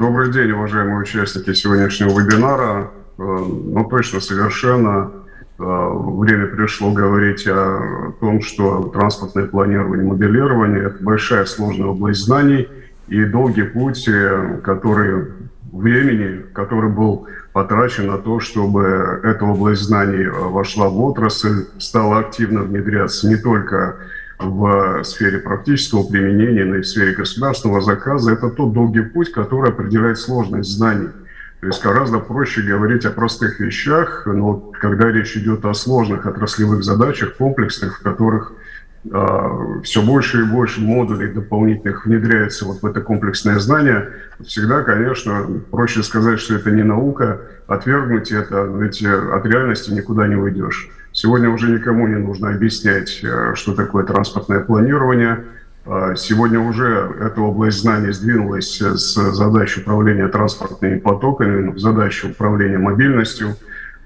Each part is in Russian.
Добрый день, уважаемые участники сегодняшнего вебинара. Ну, точно, совершенно время пришло говорить о том, что транспортное планирование, моделирование – это большая сложная область знаний и долгий путь, который времени, который был потрачен на то, чтобы эта область знаний вошла в отрасль, стала активно внедряться не только в сфере практического применения, но и в сфере государственного заказа. Это тот долгий путь, который определяет сложность знаний. То есть гораздо проще говорить о простых вещах, но когда речь идет о сложных отраслевых задачах, комплексных, в которых э, все больше и больше модулей дополнительных внедряется вот в это комплексное знание, всегда, конечно, проще сказать, что это не наука, отвергнуть это, ведь от реальности никуда не уйдешь. Сегодня уже никому не нужно объяснять, э, что такое транспортное планирование. А, сегодня уже эта область знаний сдвинулась с задачи управления транспортными потоками в задачу управления мобильностью.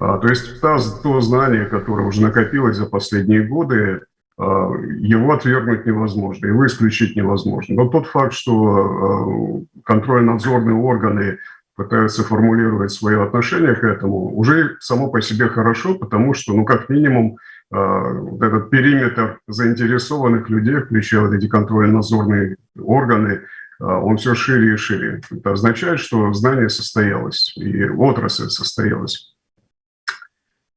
А, то есть то знание, которое уже накопилось за последние годы, его отвергнуть невозможно, его исключить невозможно. Но тот факт, что контрольно-надзорные органы пытаются формулировать свое отношение к этому, уже само по себе хорошо, потому что, ну, как минимум, э, вот этот периметр заинтересованных людей, включая вот эти контрольно-надзорные органы, э, он все шире и шире. Это означает, что знание состоялось, и отрасль состоялась.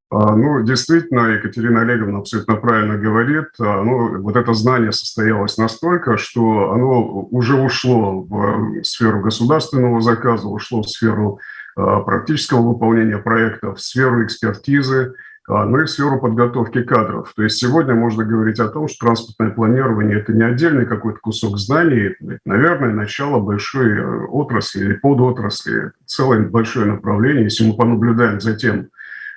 А, ну, действительно, Екатерина Олеговна абсолютно правильно говорит. А, ну, вот это знание состоялось настолько, что оно уже ушло в сферу государственного заказа, ушло в сферу а, практического выполнения проектов, в сферу экспертизы, ну и в сферу подготовки кадров. То есть сегодня можно говорить о том, что транспортное планирование – это не отдельный какой-то кусок знаний, это, наверное, начало большой э, отрасли или подотрасли, целое большое направление. Если мы понаблюдаем за тем,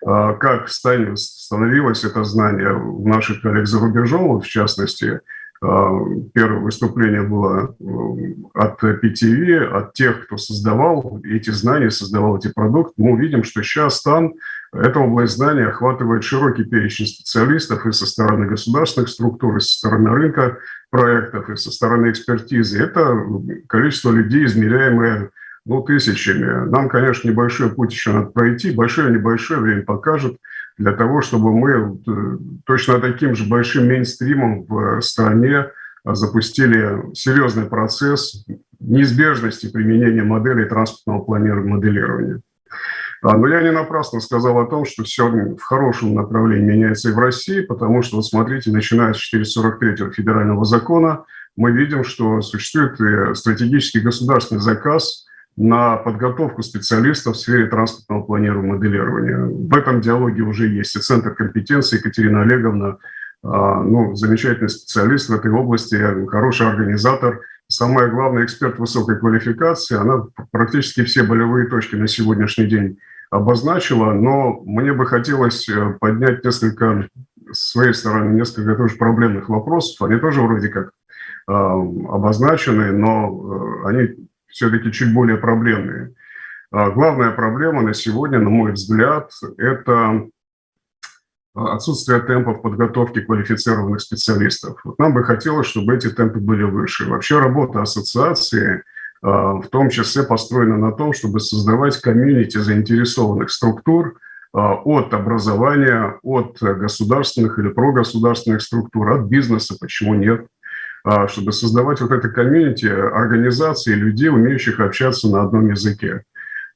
как становилось это знание у наших коллег за рубежом, в частности, а, первое выступление было от PTV, от тех, кто создавал эти знания, создавал эти продукты. Мы увидим, что сейчас там эта область знаний охватывает широкий перечень специалистов и со стороны государственных структур, и со стороны рынка проектов, и со стороны экспертизы. Это количество людей, измеряемое ну, тысячами. Нам, конечно, небольшой путь еще надо пройти, большое-небольшое время покажет для того, чтобы мы э, точно таким же большим мейнстримом в стране запустили серьезный процесс неизбежности применения моделей транспортного планирования моделирования. А, но я не напрасно сказал о том, что все в хорошем направлении меняется и в России, потому что, вот смотрите, начиная с 443 федерального закона, мы видим, что существует э, стратегический государственный заказ – на подготовку специалистов в сфере транспортного планирования моделирования. В этом диалоге уже есть и Центр компетенции Екатерина Олеговна, а, ну, замечательный специалист в этой области, хороший организатор, самое главное, эксперт высокой квалификации. Она практически все болевые точки на сегодняшний день обозначила, но мне бы хотелось э, поднять несколько, с своей стороны, несколько тоже проблемных вопросов. Они тоже вроде как а, обозначены, но э, они все-таки чуть более проблемные. А, главная проблема на сегодня, на мой взгляд, это отсутствие темпов подготовки квалифицированных специалистов. Вот нам бы хотелось, чтобы эти темпы были выше. Вообще работа ассоциации а, в том числе построена на том, чтобы создавать комьюнити заинтересованных структур а, от образования, от государственных или прогосударственных структур, от бизнеса, почему нет, а, чтобы создавать вот это комьюнити организации людей, умеющих общаться на одном языке.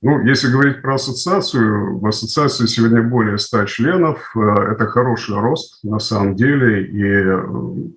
Ну, если говорить про ассоциацию, в ассоциации сегодня более 100 членов. Э, это хороший рост на самом деле. И э,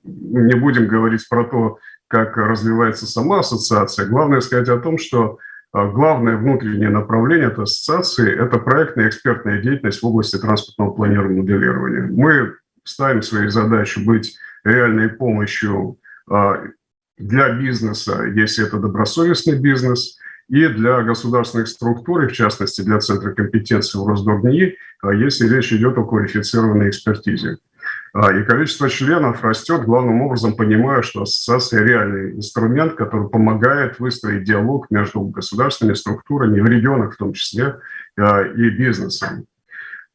не будем говорить про то, как развивается сама ассоциация. Главное сказать о том, что э, главное внутреннее направление этой ассоциации – это проектная экспертная деятельность в области транспортного планирования моделирования. Мы ставим своей задачей быть реальной помощью а, для бизнеса, если это добросовестный бизнес, и для государственных структур, и в частности для Центра компетенции в Росдорнии, а, если речь идет о квалифицированной экспертизе. А, и количество членов растет, главным образом понимая, что ассоциация – реальный инструмент, который помогает выстроить диалог между государственными структурами, в регионах в том числе, и бизнесом.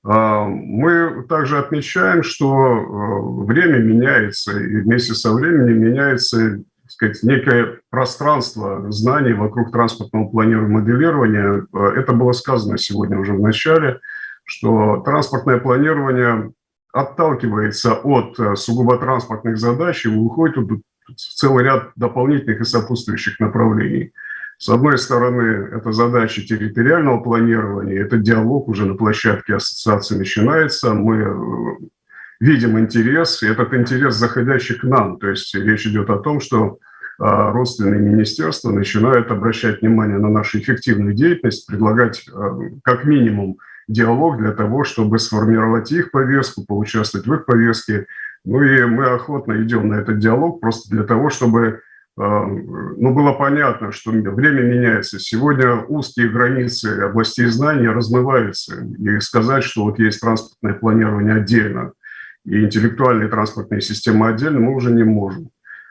А, мы также отмечаем, что а, время меняется, и вместе со временем меняется сказать, некое пространство знаний вокруг транспортного планирования и моделирования. Это было сказано сегодня уже в начале, что транспортное планирование отталкивается от сугубо транспортных задач и выходит в целый ряд дополнительных и сопутствующих направлений. С одной стороны, это задача территориального планирования, это диалог уже на площадке ассоциации начинается. Мы э, видим интерес, и этот интерес заходящий к нам. То есть речь идет о том, что а, родственные министерства начинают обращать внимание на нашу эффективную деятельность, предлагать э, как минимум диалог для того, чтобы сформировать их повестку, поучаствовать в их повестке. Ну и мы охотно идем на этот диалог просто для того, чтобы ну, было понятно, что время меняется. Сегодня узкие границы областей знания размываются. И сказать, что вот есть транспортное планирование отдельно и интеллектуальные транспортные системы отдельно, мы уже не можем.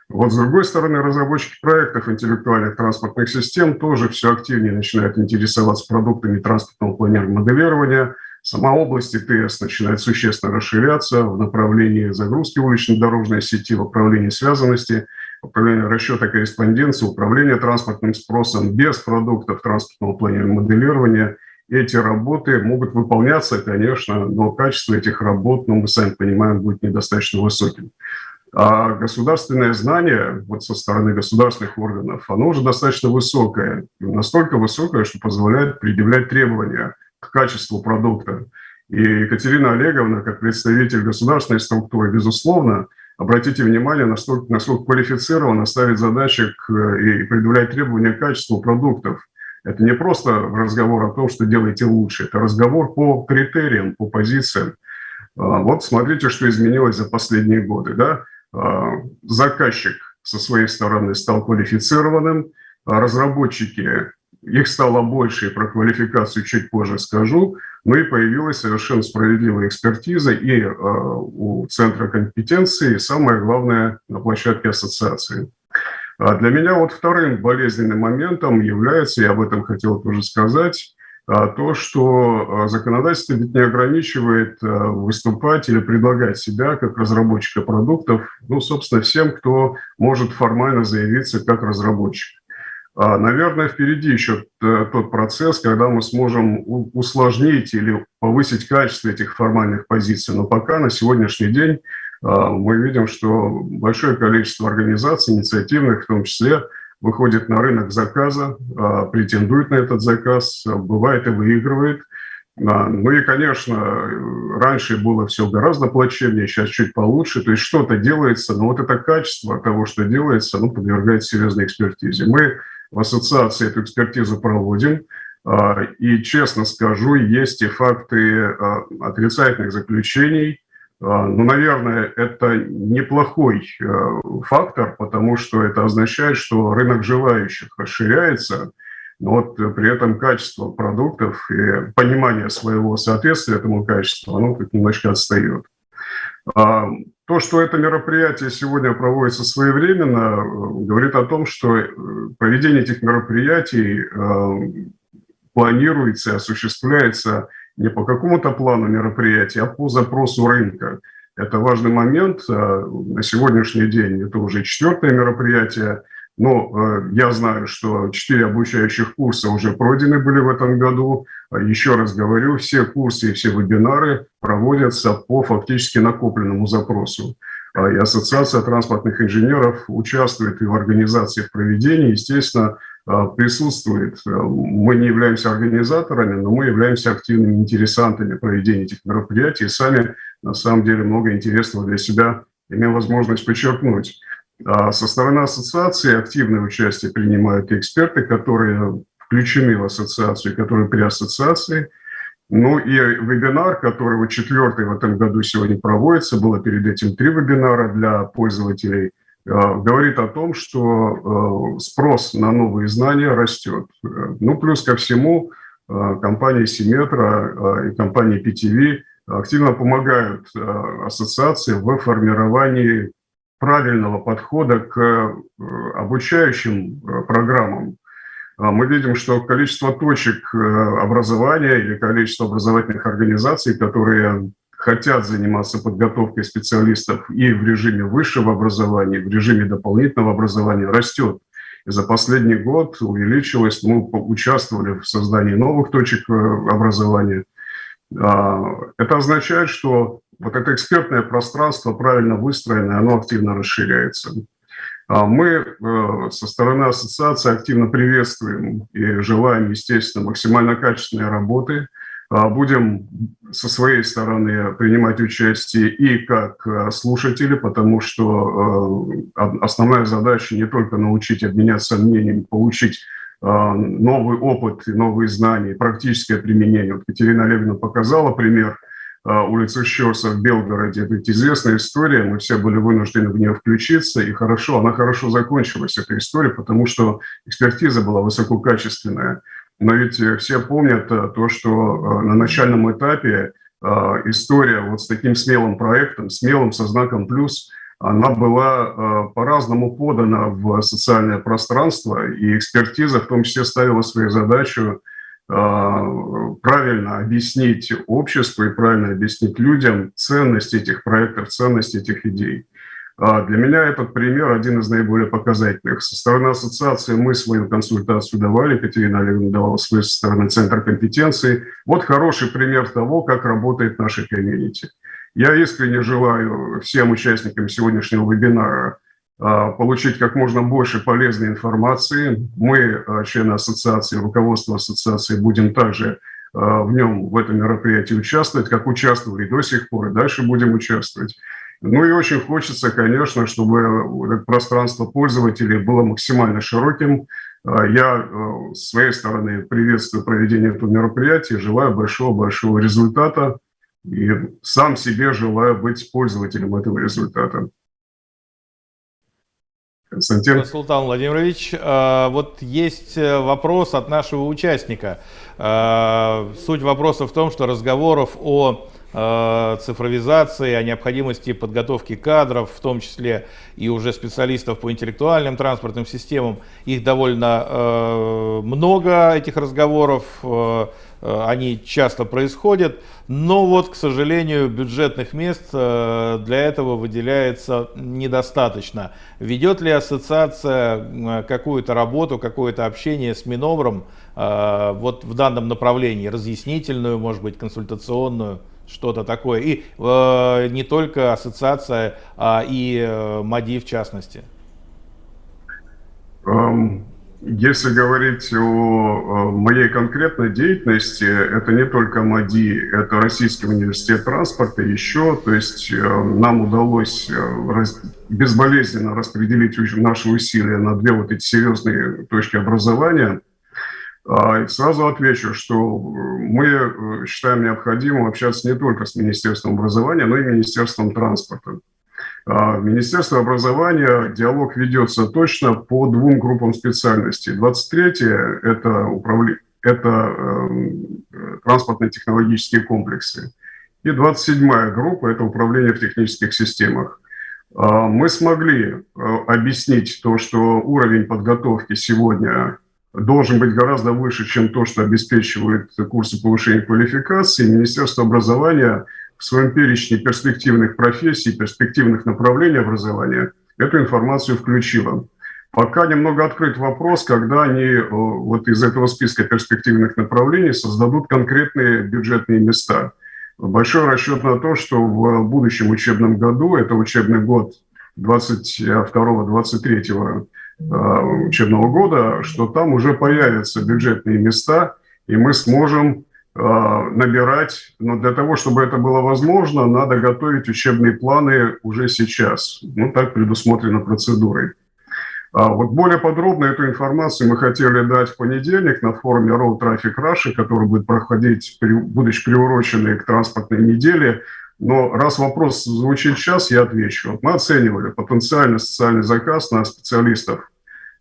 Вот с другой стороны, разработчики проектов интеллектуальных транспортных систем тоже все активнее начинают интересоваться продуктами транспортного планирования моделирования. Сама область ИТС начинает существенно расширяться в направлении загрузки уличной дорожной сети, в направлении связанности – управление расчета корреспонденции, управление транспортным спросом без продуктов транспортного планирования моделирования. Эти работы могут выполняться, конечно, но качество этих работ, ну, мы сами понимаем, будет недостаточно высоким. А государственное знание вот со стороны государственных органов, оно уже достаточно высокое, настолько высокое, что позволяет предъявлять требования к качеству продукта. И Екатерина Олеговна, как представитель государственной структуры, безусловно, обратите внимание, насколько, насколько квалифицированно ставить задачи к, и предъявлять требования к качеству продуктов. Это не просто разговор о том, что делаете лучше, это разговор по критериям, по позициям. А, вот смотрите, что изменилось за последние годы. Да? А, заказчик со своей стороны стал квалифицированным, а разработчики их стало больше, и про квалификацию чуть позже скажу. Ну и появилась совершенно справедливая экспертиза и э, у Центра компетенции, и самое главное, на площадке ассоциации. А для меня вот вторым болезненным моментом является, я об этом хотел тоже сказать, а, то, что а, законодательство ведь не ограничивает выступать или предлагать себя как разработчика продуктов, ну, собственно, всем, кто может формально заявиться как разработчик. А, наверное, впереди еще тот процесс, когда мы сможем усложнить или повысить качество этих формальных позиций. Но пока на сегодняшний день а, мы видим, что большое количество организаций, инициативных в том числе, выходит на рынок заказа, а, претендует на этот заказ, бывает и выигрывает. Ну и, конечно, раньше было все гораздо плачевнее, сейчас чуть получше. То есть что-то делается, но вот это качество того, что делается, оно подвергается серьезной экспертизе. Мы в ассоциации эту экспертизу проводим. А, и, честно скажу, есть и факты а, отрицательных заключений. А, ну, наверное, это неплохой фактор, потому что это означает, что рынок желающих расширяется, но вот при этом качество продуктов и понимание своего соответствия этому качеству, оно как немножко отстает. То, что это мероприятие сегодня проводится своевременно, э, говорит о том, что э, проведение этих мероприятий э, планируется и осуществляется не по какому-то плану мероприятия, а по запросу рынка. Это важный момент. На сегодняшний день это уже четвертое мероприятие. Но я знаю, что четыре обучающих курса уже пройдены были в этом году. Еще раз говорю, все курсы и все вебинары проводятся по фактически накопленному запросу. А, и Ассоциация транспортных инженеров участвует и в организации проведения, естественно, присутствует. Мы не являемся организаторами, но мы являемся активными интересантами проведения этих мероприятий и сами, на самом деле, много интересного для себя имеем возможность подчеркнуть. А со стороны ассоциации активное участие принимают эксперты, которые включены в ассоциацию, которые при ассоциации. Ну и вебинар, который вот четвертый в этом году сегодня проводится, было перед этим три вебинара для пользователей, э, говорит о том, что э, спрос на новые знания растет. Ну, плюс ко всему, компания Симметра и компания PTV активно помогают ассоциации в формировании правильного подхода к обучающим программам а мы видим, что количество точек э, образования или количество образовательных организаций, которые хотят заниматься подготовкой специалистов и в режиме высшего образования, и в режиме дополнительного образования растет. И за последний год увеличилось, мы участвовали в создании новых точек э, образования. А, это означает, что вот это экспертное пространство, правильно выстроенное, оно активно расширяется. А мы э, со стороны ассоциации активно приветствуем и желаем, естественно, максимально качественной работы. А будем со своей стороны принимать участие и как э, слушатели, потому что э, основная задача не только научить обменяться мнением, получить новый опыт, новые знания, практическое применение. Вот Катерина Олеговна показала пример – а, улицы Щерса в Белгороде. Это известная история, мы все были вынуждены в нее включиться, и хорошо, она хорошо закончилась, эта история, потому что экспертиза была высококачественная. Но ведь все помнят а, то, что на начальном этапе история вот с таким смелым проектом, смелым со знаком «плюс», она была по-разному подана в социальное пространство, и экспертиза в том числе ставила свою задачу правильно объяснить обществу и правильно объяснить людям ценность этих проектов, ценность этих идей. А, для меня этот пример один из наиболее показательных. Со стороны ассоциации мы свою консультацию давали, Катерина Олеговна давала свою со стороны Центра компетенции. Вот хороший пример того, как работает наша комьюнити. Я искренне желаю всем участникам сегодняшнего вебинара получить как можно больше полезной информации. Мы, а, члены ассоциации, руководство ассоциации, будем также а, в нем, в этом мероприятии участвовать, как участвовали до сих пор, и дальше будем участвовать. Ну и очень хочется, конечно, чтобы пространство пользователей было максимально широким. Я с своей стороны приветствую проведение этого мероприятия, желаю большого-большого результата и сам себе желаю быть пользователем этого результата. Константин. Султан Владимирович, э, вот есть э, вопрос от нашего участника. Э, суть вопроса в том, что разговоров о цифровизации, о необходимости подготовки кадров, в том числе и уже специалистов по интеллектуальным транспортным системам. Их довольно много, этих разговоров. Э, они часто происходят, но вот, к сожалению, бюджетных мест э, для этого выделяется недостаточно. Ведет ли ассоциация какую-то работу, какое-то общение с Минобром э, вот в данном направлении, разъяснительную, может быть, консультационную? Что-то такое. И э, не только ассоциация, а и э, МАДИ в частности. Um, если говорить о моей конкретной деятельности, это не только МАДИ, это Российский университет транспорта, еще, то есть э, нам удалось э, безболезненно распределить наши усилия на две вот эти серьезные точки образования. А, сразу отвечу, что мы э, считаем необходимым общаться не только с Министерством образования, но и Министерством транспорта. А, в Министерстве образования диалог ведется точно по двум группам специальностей. 23-е – это, управле... это э, транспортно технологические комплексы. И 27-я группа – это управление в технических системах. А, мы смогли э, объяснить то, что уровень подготовки сегодня должен быть гораздо выше, чем то, что обеспечивают курсы повышения квалификации. Министерство образования – в своем перечне перспективных профессий, перспективных направлений образования эту информацию включила. Пока немного открыт вопрос, когда они э, вот из этого списка перспективных направлений создадут конкретные бюджетные места. Большой расчет на то, что в будущем учебном году, это учебный год 22-23 э, учебного года, что там уже появятся бюджетные места, и мы сможем а, набирать, но для того, чтобы это было возможно, надо готовить учебные планы уже сейчас. Ну, так предусмотрено процедурой. А вот более подробно эту информацию мы хотели дать в понедельник на форуме Road Traffic Russia, который будет проходить, будучи приуроченный к транспортной неделе. Но раз вопрос звучит сейчас, я отвечу. Мы оценивали потенциальный социальный заказ на специалистов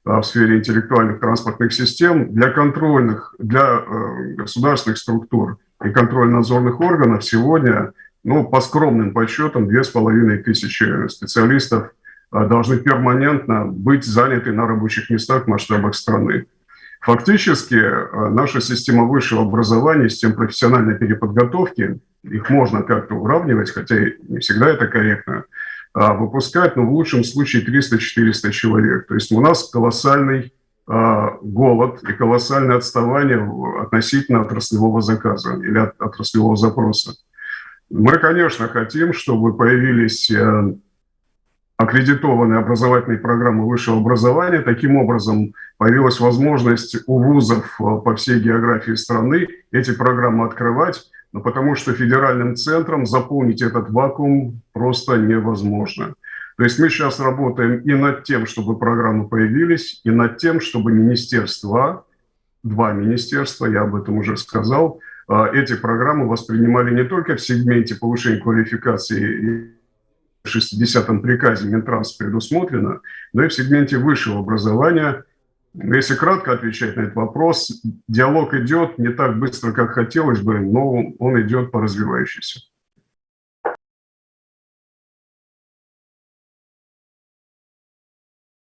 в сфере интеллектуальных транспортных систем для контрольных, для э, государственных структур и контрольно-надзорных органов сегодня, ну, по скромным подсчетам, две с половиной тысячи специалистов э, должны перманентно быть заняты на рабочих местах в масштабах страны. Фактически наша система высшего образования, система профессиональной переподготовки, их можно как-то уравнивать, хотя не всегда это корректно, выпускать, ну, в лучшем случае 300-400 человек. То есть у нас колоссальный а, голод и колоссальное отставание относительно отраслевого заказа или от, отраслевого запроса. Мы, конечно, хотим, чтобы появились э, аккредитованные образовательные программы высшего образования. Таким образом, появилась возможность у вузов э, по всей географии страны эти программы открывать, но потому что федеральным центром заполнить этот вакуум просто невозможно. То есть мы сейчас работаем и над тем, чтобы программы появились, и над тем, чтобы министерства, два министерства, я об этом уже сказал, а, эти программы воспринимали не только в сегменте повышения квалификации в 60-м приказе Минтранс предусмотрено, но и в сегменте высшего образования. Если кратко отвечать на этот вопрос, диалог идет не так быстро, как хотелось бы, но он идет по развивающейся.